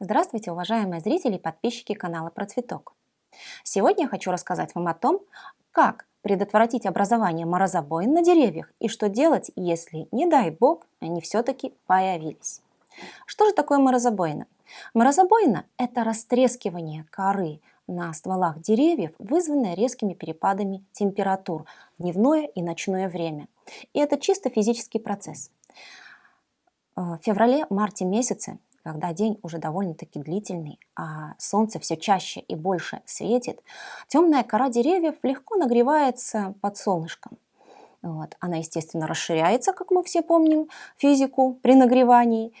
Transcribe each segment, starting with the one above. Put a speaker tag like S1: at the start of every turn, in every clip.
S1: Здравствуйте, уважаемые зрители и подписчики канала Про Цветок. Сегодня я хочу рассказать вам о том, как предотвратить образование морозобоин на деревьях и что делать, если, не дай бог, они все-таки появились. Что же такое морозобоина? Морозобоина – это растрескивание коры на стволах деревьев, вызванное резкими перепадами температур в дневное и ночное время. И это чисто физический процесс. В феврале-марте месяце когда день уже довольно-таки длительный, а солнце все чаще и больше светит, темная кора деревьев легко нагревается под солнышком. Вот. Она, естественно, расширяется, как мы все помним, физику при нагревании.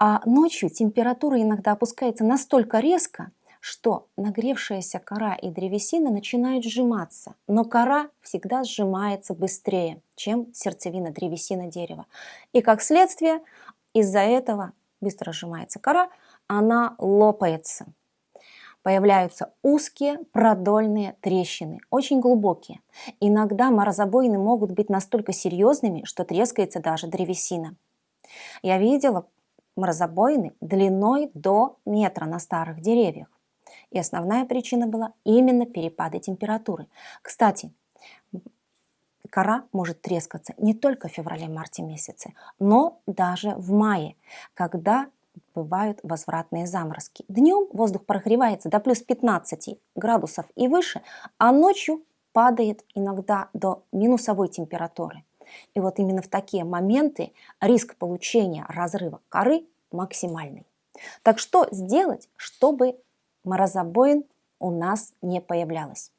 S1: А ночью температура иногда опускается настолько резко, что нагревшаяся кора и древесина начинают сжиматься, но кора всегда сжимается быстрее, чем сердцевина древесина дерева. И как следствие, из-за этого быстро сжимается кора, она лопается. Появляются узкие продольные трещины, очень глубокие. Иногда морозобоины могут быть настолько серьезными, что трескается даже древесина. Я видела морозобоины длиной до метра на старых деревьях. И основная причина была именно перепады температуры. Кстати, кора может трескаться не только в феврале-марте месяце, но даже в мае, когда бывают возвратные заморозки. Днем воздух прогревается до плюс 15 градусов и выше, а ночью падает иногда до минусовой температуры. И вот именно в такие моменты риск получения разрыва коры максимальный. Так что сделать, чтобы морозобоин у нас не появлялось?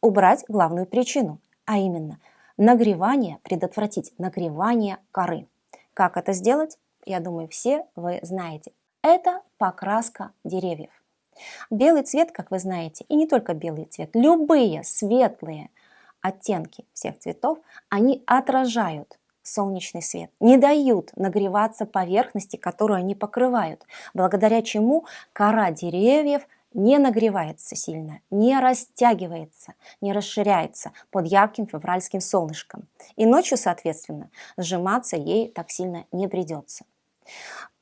S1: Убрать главную причину, а именно – Нагревание, предотвратить нагревание коры. Как это сделать? Я думаю, все вы знаете. Это покраска деревьев. Белый цвет, как вы знаете, и не только белый цвет, любые светлые оттенки всех цветов, они отражают солнечный свет, не дают нагреваться поверхности, которую они покрывают, благодаря чему кора деревьев не нагревается сильно, не растягивается, не расширяется под ярким февральским солнышком. И ночью, соответственно, сжиматься ей так сильно не придется.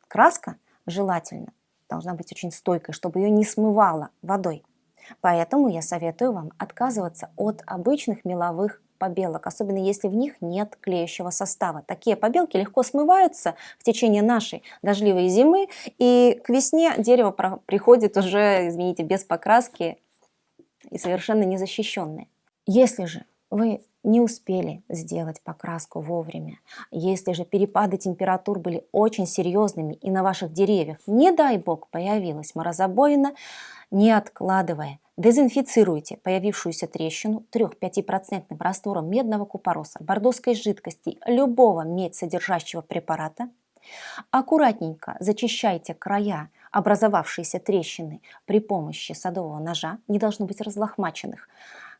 S1: Краска желательно должна быть очень стойкой, чтобы ее не смывало водой. Поэтому я советую вам отказываться от обычных меловых побелок, особенно если в них нет клеящего состава. Такие побелки легко смываются в течение нашей дождливой зимы, и к весне дерево приходит уже, извините, без покраски и совершенно незащищенное. Если же вы не успели сделать покраску вовремя, если же перепады температур были очень серьезными и на ваших деревьях, не дай бог, появилась морозобоина, не откладывая, Дезинфицируйте появившуюся трещину 3-5% раствором медного купороса, бордоской жидкости, любого медь содержащего препарата. Аккуратненько зачищайте края образовавшиеся трещины при помощи садового ножа, не должно быть разлохмаченных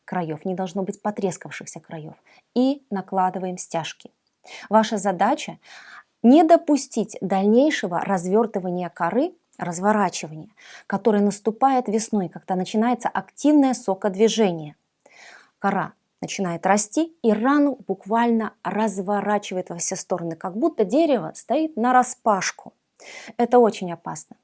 S1: краев, не должно быть потрескавшихся краев. И накладываем стяжки. Ваша задача не допустить дальнейшего развертывания коры разворачивание, которое наступает весной, когда начинается активное сокодвижение. Кора начинает расти и рану буквально разворачивает во все стороны, как будто дерево стоит на распашку. Это очень опасно.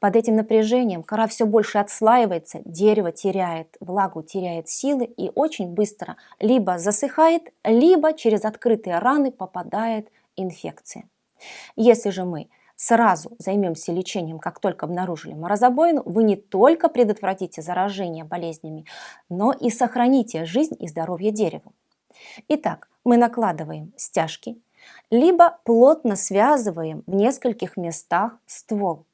S1: Под этим напряжением кора все больше отслаивается, дерево теряет влагу, теряет силы и очень быстро либо засыхает, либо через открытые раны попадает инфекция. Если же мы сразу займемся лечением, как только обнаружили морозобоину, вы не только предотвратите заражение болезнями, но и сохраните жизнь и здоровье дереву. Итак, мы накладываем стяжки, либо плотно связываем в нескольких местах ствол.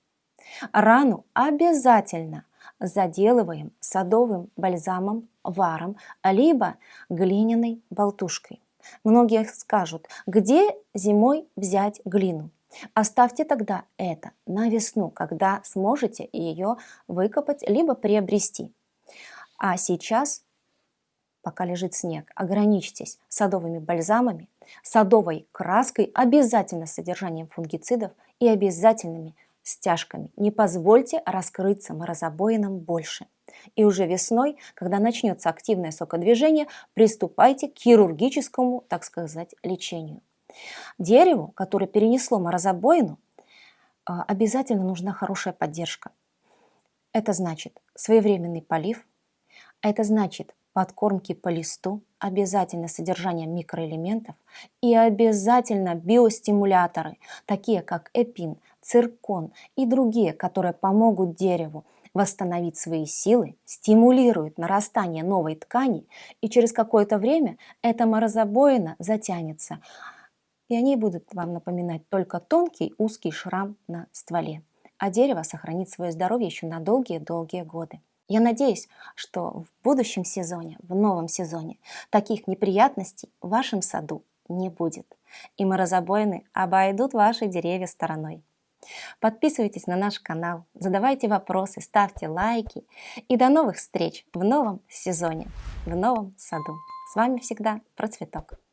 S1: Рану обязательно заделываем садовым бальзамом, варом, либо глиняной болтушкой. Многие скажут, где зимой взять глину? Оставьте тогда это на весну, когда сможете ее выкопать либо приобрести. А сейчас, пока лежит снег, ограничьтесь садовыми бальзамами, садовой краской, обязательно с содержанием фунгицидов и обязательными стяжками. Не позвольте раскрыться морозобоинам больше. И уже весной, когда начнется активное сокодвижение, приступайте к хирургическому, так сказать, лечению. Дереву, которое перенесло морозобоину, а, обязательно нужна хорошая поддержка. Это значит своевременный полив, это значит подкормки по листу, обязательно содержание микроэлементов и обязательно биостимуляторы, такие как эпин, циркон и другие, которые помогут дереву восстановить свои силы, стимулируют нарастание новой ткани, и через какое-то время эта морозобоина затянется, и они будут вам напоминать только тонкий узкий шрам на стволе, а дерево сохранит свое здоровье еще на долгие-долгие годы. Я надеюсь, что в будущем сезоне, в новом сезоне, таких неприятностей в вашем саду не будет. И морозобоины обойдут ваши деревья стороной. Подписывайтесь на наш канал, задавайте вопросы, ставьте лайки. И до новых встреч в новом сезоне, в новом саду. С вами всегда Процветок.